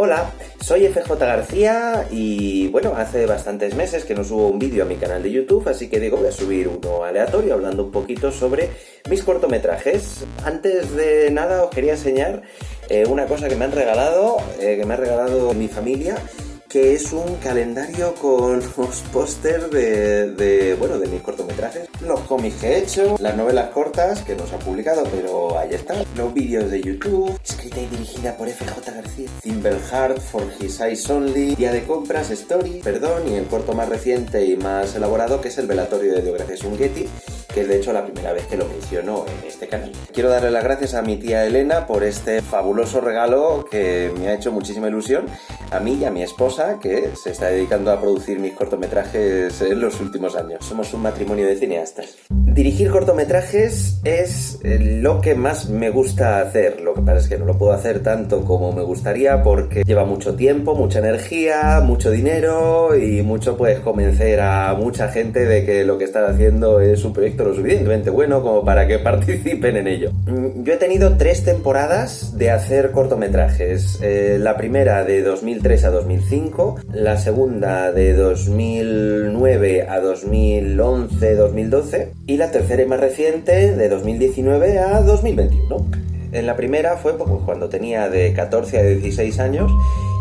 Hola, soy FJ García y bueno, hace bastantes meses que no subo un vídeo a mi canal de YouTube, así que digo, voy a subir uno aleatorio hablando un poquito sobre mis cortometrajes. Antes de nada os quería enseñar eh, una cosa que me han regalado, eh, que me ha regalado mi familia que es un calendario con los pósters de, bueno, de mis cortometrajes, los cómics que he hecho, las novelas cortas que no se han publicado, pero ahí están, los vídeos de YouTube, escrita y dirigida por FJ García, Heart for His Eyes Only, Día de Compras, Story, Perdón, y el corto más reciente y más elaborado que es el velatorio de Gracias Ungetti, que es de hecho la primera vez que lo menciono en este canal. Quiero darle las gracias a mi tía Elena por este fabuloso regalo que me ha hecho muchísima ilusión a mí y a mi esposa que se está dedicando a producir mis cortometrajes en los últimos años. Somos un matrimonio de cineastas. Dirigir cortometrajes es lo que más me gusta hacer. Lo que pasa es que no lo puedo hacer tanto como me gustaría porque lleva mucho tiempo, mucha energía, mucho dinero y mucho pues convencer a mucha gente de que lo que están haciendo es un proyecto lo suficientemente bueno como para que participen en ello. Yo he tenido tres temporadas de hacer cortometrajes. Eh, la primera de 2003 a 2005, la segunda de 2009 a 2011-2012 y la tercera y más reciente de 2019 a 2021. En la primera fue pues, cuando tenía de 14 a 16 años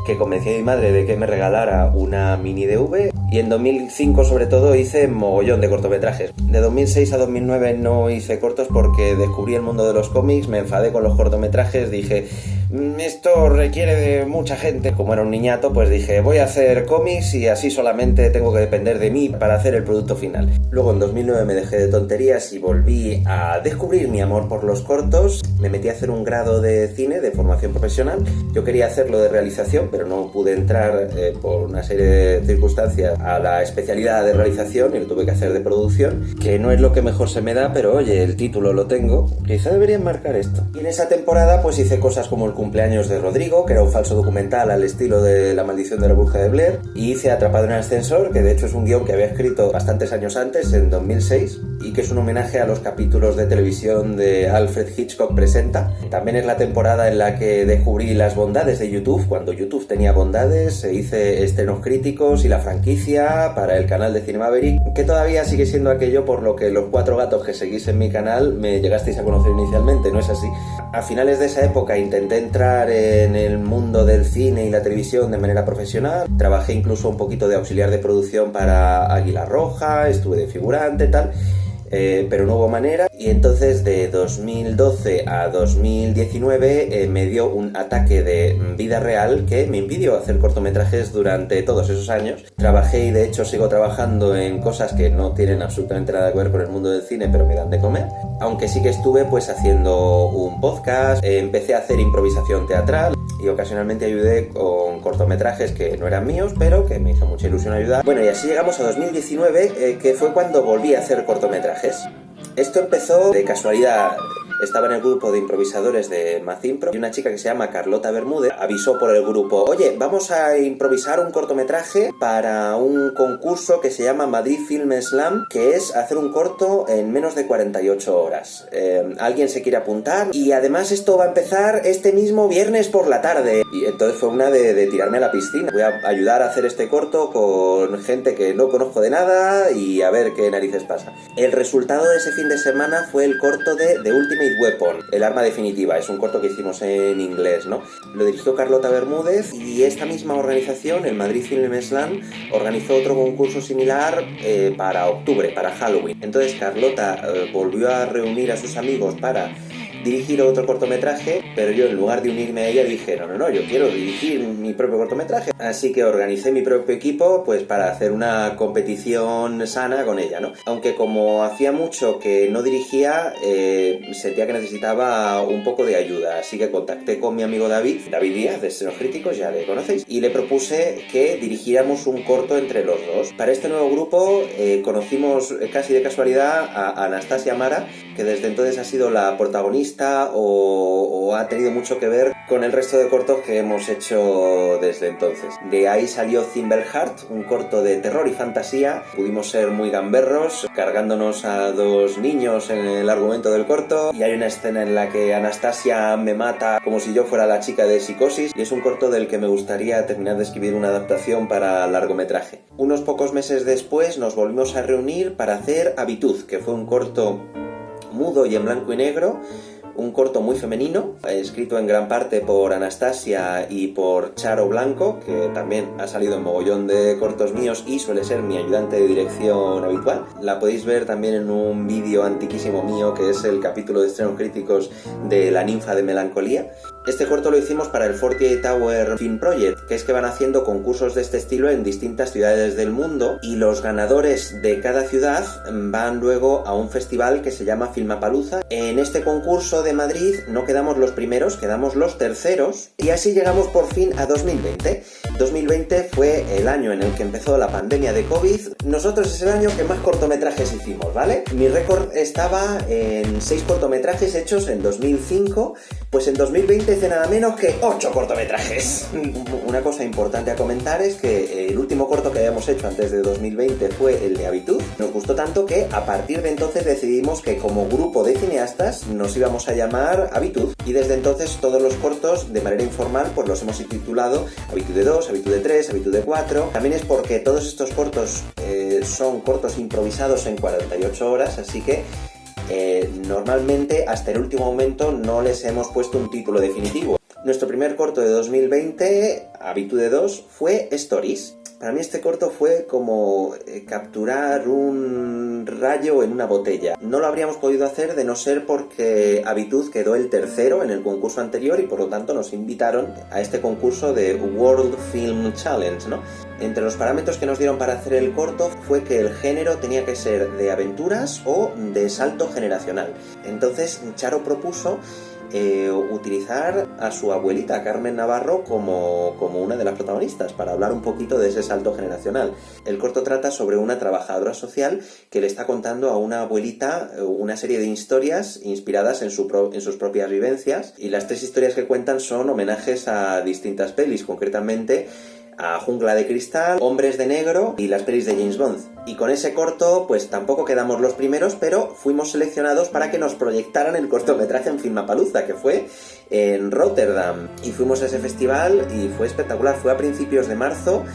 que convencí a mi madre de que me regalara una mini DV y en 2005 sobre todo hice mogollón de cortometrajes. De 2006 a 2009 no hice cortos porque descubrí el mundo de los cómics, me enfadé con los cortometrajes, dije mm, esto requiere de mucha gente. Como era un niñato pues dije voy a hacer cómics y así solamente tengo que depender de mí para hacer el producto final. Luego en 2009 me dejé de tonterías y volví a descubrir mi amor por los cortos. Me metí a hacer un grado de cine de formación profesional. Yo quería hacerlo de realización pero no pude entrar eh, por una serie de circunstancias a la especialidad de realización y lo tuve que hacer de producción, que no es lo que mejor se me da, pero oye, el título lo tengo, quizá debería marcar esto. Y en esa temporada pues hice cosas como el cumpleaños de Rodrigo, que era un falso documental al estilo de La maldición de la burja de Blair, y hice Atrapado en el ascensor, que de hecho es un guion que había escrito bastantes años antes, en 2006, y que es un homenaje a los capítulos de televisión de Alfred Hitchcock Presenta. También es la temporada en la que descubrí las bondades de YouTube, cuando YouTube tenía bondades, se hice estrenos críticos y la franquicia para el canal de Cinemaverick, que todavía sigue siendo aquello por lo que los cuatro gatos que seguís en mi canal me llegasteis a conocer inicialmente, ¿no es así? A finales de esa época intenté entrar en el mundo del cine y la televisión de manera profesional, trabajé incluso un poquito de auxiliar de producción para Águila Roja, estuve de figurante, tal, eh, pero no hubo manera y entonces de 2012 a 2019 eh, me dio un ataque de vida real que me impidió hacer cortometrajes durante todos esos años. Trabajé y de hecho sigo trabajando en cosas que no tienen absolutamente nada que ver con el mundo del cine pero me dan de comer. Aunque sí que estuve pues haciendo un podcast, eh, empecé a hacer improvisación teatral y ocasionalmente ayudé con cortometrajes que no eran míos, pero que me hizo mucha ilusión ayudar. Bueno, y así llegamos a 2019, eh, que fue cuando volví a hacer cortometrajes. Esto empezó de casualidad estaba en el grupo de improvisadores de Mazimpro y una chica que se llama Carlota Bermúdez avisó por el grupo, oye, vamos a improvisar un cortometraje para un concurso que se llama Madrid Film Slam, que es hacer un corto en menos de 48 horas. Eh, alguien se quiere apuntar y además esto va a empezar este mismo viernes por la tarde. Y entonces fue una de, tirarme a la piscina. Voy a ayudar a hacer este corto con gente que no conozco de nada y a ver qué narices pasa. El resultado de ese fin de semana fue el corto de The Ultimate Weapon, el arma definitiva, es un corto que hicimos en inglés, ¿no? Lo dirigió Carlota Bermúdez y esta misma organización, el Madrid Film Slam, organizó otro concurso similar eh, para octubre, para Halloween. Entonces Carlota eh, volvió a reunir a sus amigos para dirigir otro cortometraje, pero yo en lugar de unirme a ella dije, no, no, no, yo quiero dirigir mi propio cortometraje. Así que organicé mi propio equipo pues para hacer una competición sana con ella, ¿no? Aunque como hacía mucho que no dirigía, eh, sentía que necesitaba un poco de ayuda, así que contacté con mi amigo David, David Díaz de Estrenos Críticos, ya le conocéis, y le propuse que dirigiéramos un corto entre los dos. Para este nuevo grupo eh, conocimos casi de casualidad a Anastasia Mara, que desde entonces ha sido la protagonista o, ha tenido mucho que ver con el resto de cortos que hemos hecho desde entonces. De ahí salió Thimbleheart, un corto de terror y fantasía. Pudimos ser muy gamberros, cargándonos a dos niños en el argumento del corto. Y hay una escena en la que Anastasia me mata como si yo fuera la chica de psicosis. Y es un corto del que me gustaría terminar de escribir una adaptación para largometraje. Unos pocos meses después nos volvimos a reunir para hacer Habitud, que fue un corto mudo y en blanco y negro un corto muy femenino, escrito en gran parte por Anastasia y por Charo Blanco, que también ha salido en mogollón de cortos míos y suele ser mi ayudante de dirección habitual. La podéis ver también en un vídeo antiquísimo mío que es el capítulo de estrenos críticos de La ninfa de melancolía. Este corto lo hicimos para el 48 Tower Film Project, que es que van haciendo concursos de este estilo en distintas ciudades del mundo y los ganadores de cada ciudad van luego a un festival que se llama Filmapalooza. En este concurso de Madrid no quedamos los primeros, quedamos los terceros y así llegamos por fin a 2020. 2020 fue el año en el que empezó la pandemia de COVID. Nosotros es el año que más cortometrajes hicimos, ¿vale? Mi récord estaba en 6 cortometrajes hechos en 2005, pues en 2020 hice nada menos que 8 cortometrajes. Una cosa importante a comentar es que el último corto que habíamos hecho antes de 2020 fue el de Habitud. Nos gustó tanto que a partir de entonces decidimos que como grupo de cineastas nos íbamos a llamar Habitud y desde entonces todos los cortos de manera informal pues los hemos titulado Habitud de 2, Habitud de 3, Habitud de 4. También es porque todos estos cortos eh, son cortos improvisados en 48 horas, así que eh, normalmente hasta el último momento no les hemos puesto un título definitivo. Nuestro primer corto de 2020, Habitude 2, fue Stories. Para mí este corto fue como eh, capturar un rayo en una botella. No lo habríamos podido hacer de no ser porque Habitud quedó el tercero en el concurso anterior y por lo tanto nos invitaron a este concurso de World Film Challenge, ¿no? Entre los parámetros que nos dieron para hacer el corto fue que el género tenía que ser de aventuras o de salto generacional. Entonces Charo propuso eh, utilizar a su abuelita Carmen Navarro como, como, una de las protagonistas para hablar un poquito de ese salto generacional. El corto trata sobre una trabajadora social que le está contando a una abuelita eh, una serie de historias inspiradas en, su en sus propias vivencias y las tres historias que cuentan son homenajes a distintas pelis, concretamente a Jungla de Cristal, Hombres de Negro y las pelis de James Bond. Y con ese corto, pues tampoco quedamos los primeros, pero fuimos seleccionados para que nos proyectaran el cortometraje en Filmapalooza, que fue en Rotterdam. Y fuimos a ese festival y fue espectacular, fue a principios de marzo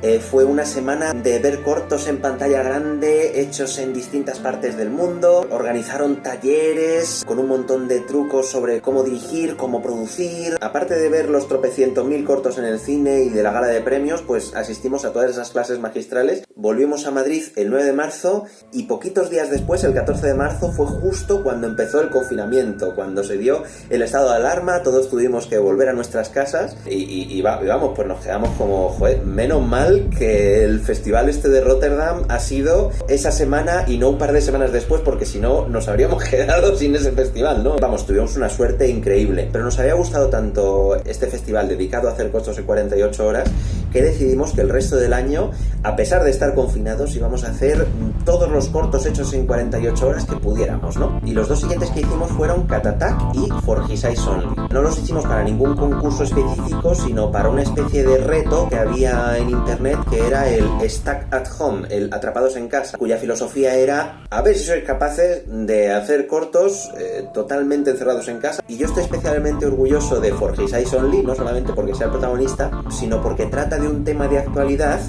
eh, fue una semana de ver cortos en pantalla grande hechos en distintas partes del mundo. Organizaron talleres con un montón de trucos sobre cómo dirigir, cómo producir. Aparte de ver los tropecientos mil cortos en el cine y de la gala de premios, pues asistimos a todas esas clases magistrales. Volvimos a Madrid el 9 de marzo y poquitos días después, el 14 de marzo, fue justo cuando empezó el confinamiento, cuando se dio el estado de alarma, todos tuvimos que volver a nuestras casas y, vamos, pues nos quedamos como, joder, menos mal que el festival este de Rotterdam ha sido esa semana y no un par de semanas después, porque si no nos habríamos quedado sin ese festival, ¿no? Vamos, tuvimos una suerte increíble. Pero nos había gustado tanto este festival dedicado a hacer costos en 48 horas que decidimos que el resto del año, a pesar de estar confinados, íbamos a hacer todos los cortos hechos en 48 horas que pudiéramos, ¿no? Y los dos siguientes que hicimos fueron Cat Attack y For His Eyes Only. No los hicimos para ningún concurso específico, sino para una especie de reto que había en internet que era el Stack at Home, el Atrapados en Casa, cuya filosofía era a ver si sois capaces de hacer cortos eh, totalmente encerrados en casa. Y yo estoy especialmente orgulloso de For His Eyes Only, no solamente porque sea el protagonista, sino porque trata de un tema de actualidad,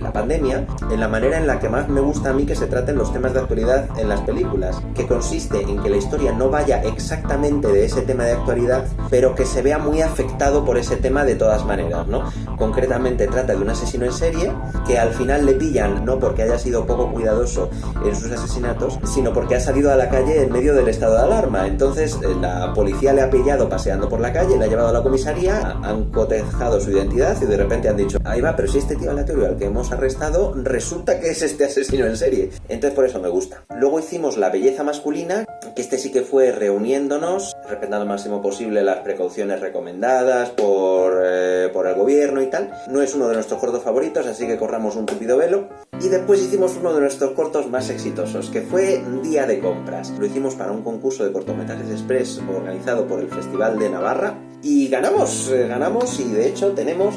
la pandemia, en la manera en la que más me gusta a mí que se traten los temas de actualidad en las películas, que consiste en que la historia no vaya exactamente de ese tema de actualidad, pero que se vea muy afectado por ese tema de todas maneras, ¿no? Concretamente trata de un asesino en serie que al final le pillan no porque haya sido poco cuidadoso en sus asesinatos, sino porque ha salido a la calle en medio del estado de alarma. Entonces eh, la policía le ha pillado paseando por la calle, le ha llevado a la comisaría, han cotejado su identidad y de repente han dicho ahí va, pero si este tío aleatorio al que hemos arrestado resulta que es este asesino en serie. Entonces por eso me gusta. Luego hicimos La belleza masculina, que este sí que fue reuniéndonos, respetando al máximo posible las precauciones recomendadas por, eh, por el gobierno y tal. No es uno de nuestros cortos favoritos, así que corramos un tupido velo. Y después hicimos uno de nuestros cortos más exitosos, que fue Día de Compras. Lo hicimos para un concurso de cortometrajes express organizado por el Festival de Navarra Y ganamos, eh, ganamos y de hecho tenemos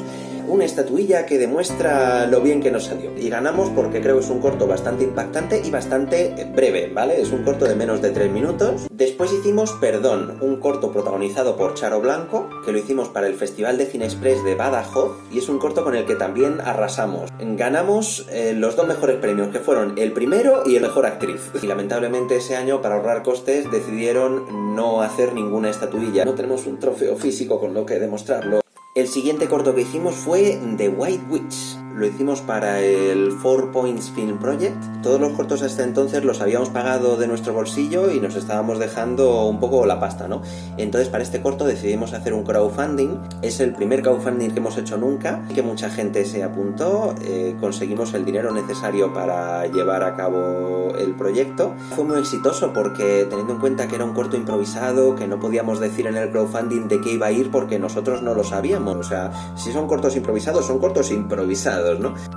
una estatuilla que demuestra lo bien que nos salió. Y ganamos porque creo que es un corto bastante impactante y bastante breve, ¿vale? Es un corto de menos de 3 minutos. Después hicimos Perdón, un corto protagonizado por Charo Blanco, que lo hicimos para el Festival de Cine Express de Badajoz, y es un corto con el que también arrasamos. Ganamos eh, los dos mejores premios, que fueron el primero y el mejor actriz. Y lamentablemente ese año, para ahorrar costes, decidieron no hacer ninguna estatuilla. No tenemos un trofeo físico con lo que demostrarlo. El siguiente corto que hicimos fue The White Witch, lo hicimos para el Four Points Film Project. Todos los cortos hasta entonces los habíamos pagado de nuestro bolsillo y nos estábamos dejando un poco la pasta, ¿no? Entonces para este corto decidimos hacer un crowdfunding. Es el primer crowdfunding que hemos hecho nunca, que mucha gente se apuntó, eh, conseguimos el dinero necesario para llevar a cabo el proyecto. Fue muy exitoso porque teniendo en cuenta que era un corto improvisado, que no podíamos decir en el crowdfunding de qué iba a ir porque nosotros no lo sabíamos. O sea, si son cortos improvisados, son cortos improvisados.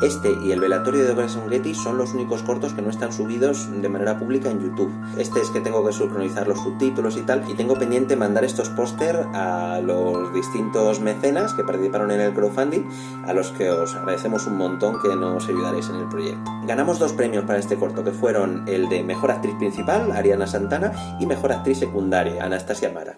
Este y el velatorio de Getty son los únicos cortos que no están subidos de manera pública en YouTube. Este es que tengo que sincronizar los subtítulos y tal, y tengo pendiente mandar estos póster a los distintos mecenas que participaron en el crowdfunding, a los que os agradecemos un montón que nos ayudaréis en el proyecto. Ganamos dos premios para este corto, que fueron el de Mejor Actriz Principal, Ariana Santana, y Mejor Actriz Secundaria, Anastasia Mara.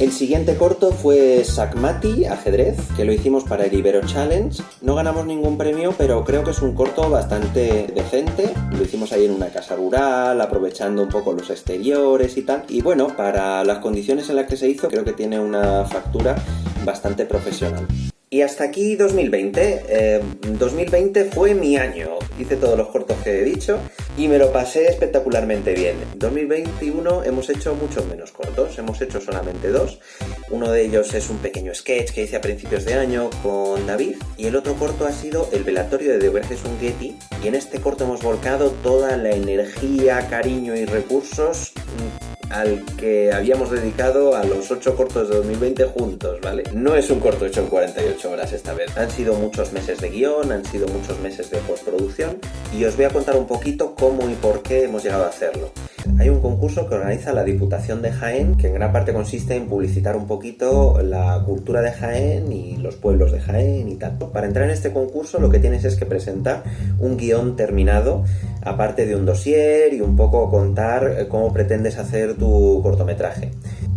El siguiente corto fue Sakmati, ajedrez, que lo hicimos para el Ibero Challenge. No ganamos ningún premio, pero creo que es un corto bastante decente. Lo hicimos ahí en una casa rural, aprovechando un poco los exteriores y tal. Y bueno, para las condiciones en las que se hizo, creo que tiene una factura bastante profesional. Y hasta aquí 2020. 2020 eh, fue mi año. Hice todos los cortos que he dicho y me lo pasé espectacularmente bien. 2021 hemos hecho muchos menos cortos, hemos hecho solamente dos. Uno de ellos es un pequeño sketch que hice a principios de año con David y el otro corto ha sido el velatorio de The un Getty y en este corto hemos volcado toda la energía, cariño y recursos al que habíamos dedicado a los 8 cortos de 2020 juntos, ¿vale? No es un corto hecho en 48 horas esta vez. Han sido muchos meses de guion, han sido muchos meses de postproducción y os voy a contar un poquito cómo y por qué hemos llegado a hacerlo. Hay un concurso que organiza la Diputación de Jaén, que en gran parte consiste en publicitar un poquito la cultura de Jaén y los pueblos de Jaén y tal. Para entrar en este concurso lo que tienes es que presentar un guion terminado, aparte de un dossier y un poco contar cómo pretendes hacer tu cortometraje.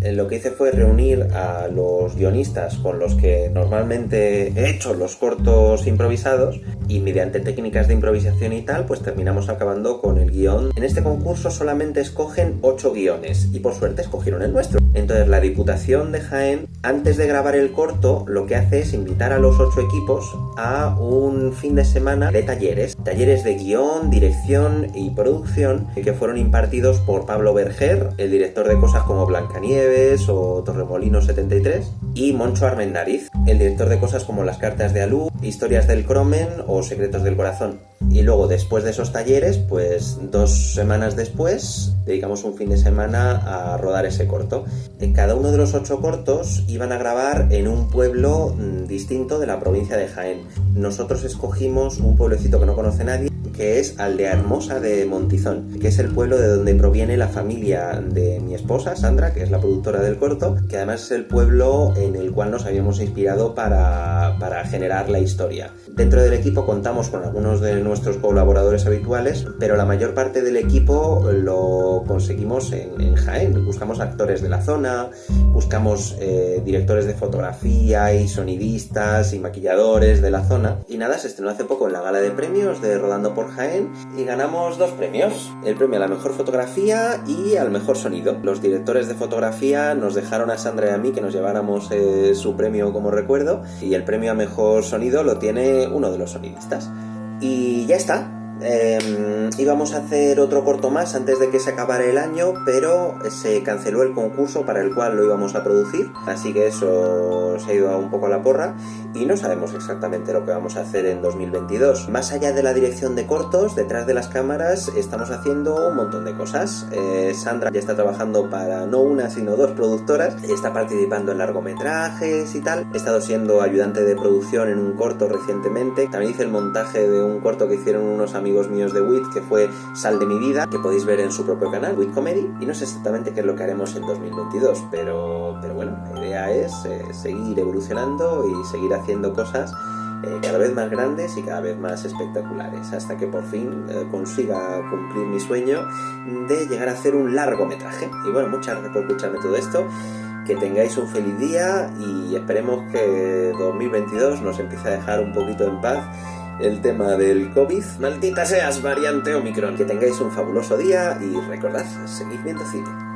Eh, lo que hice fue reunir a los guionistas con los que normalmente he hecho los cortos improvisados y mediante técnicas de improvisación y tal, pues terminamos acabando con el guion. En este concurso solamente escogen 8 guiones y por suerte escogieron el nuestro. Entonces la Diputación de Jaén, antes de grabar el corto, lo que hace es invitar a los 8 equipos a un fin de semana de talleres. Talleres de guion, dirección y producción que fueron impartidos por Pablo Berger, el director de cosas como Blancanieves, o Torremolino 73, y Moncho Armendariz, el director de cosas como Las cartas de Alú, Historias del Cromen o Secretos del Corazón. Y luego, después de esos talleres, pues dos semanas después, dedicamos un fin de semana a rodar ese corto. Cada uno de los ocho cortos iban a grabar en un pueblo mm, distinto de la provincia de Jaén. Nosotros escogimos un pueblecito que no conoce nadie, que es Aldea Hermosa de Montizón, que es el pueblo de donde proviene la familia de mi esposa, Sandra, que es la productora del corto, que además es el pueblo en el cual nos habíamos inspirado para, para generar la historia. Dentro del equipo contamos con algunos de nuestros colaboradores habituales, pero la mayor parte del equipo lo conseguimos en, Jaén. Buscamos actores de la zona, buscamos eh, directores de fotografía y sonidistas y maquilladores de la zona. Y nada, se estrenó hace poco en la gala de premios de Rodando por Jaén y ganamos dos premios. El premio a la mejor fotografía y al mejor sonido. Los directores de fotografía nos dejaron a Sandra y a mí que nos lleváramos eh, su premio como recuerdo y el premio a mejor sonido lo tiene uno de los sonidistas. Y ya está, eh, íbamos a hacer otro corto más antes de que se acabara el año, pero se canceló el concurso para el cual lo íbamos a producir, así que eso se ha ido un poco a la porra y no sabemos exactamente lo que vamos a hacer en 2022. Más allá de la dirección de cortos, detrás de las cámaras estamos haciendo un montón de cosas. Eh, Sandra ya está trabajando para no una sino dos productoras, está participando en largometrajes y tal. He estado siendo ayudante de producción en un corto recientemente. También hice el montaje de un corto que hicieron unos amigos míos de WIT, que fue Sal de mi vida, que podéis ver en su propio canal, WIT Comedy. Y no sé exactamente qué es lo que haremos en 2022, pero, pero bueno, es eh, seguir evolucionando y seguir haciendo cosas eh, cada vez más grandes y cada vez más espectaculares, hasta que por fin eh, consiga cumplir mi sueño de llegar a hacer un largometraje. Y bueno, muchas gracias por escucharme todo esto, que tengáis un feliz día y esperemos que 2022 nos empiece a dejar un poquito en paz el tema del COVID. Maldita seas, variante Omicron. Que tengáis un fabuloso día y recordad, seguid viendo cine.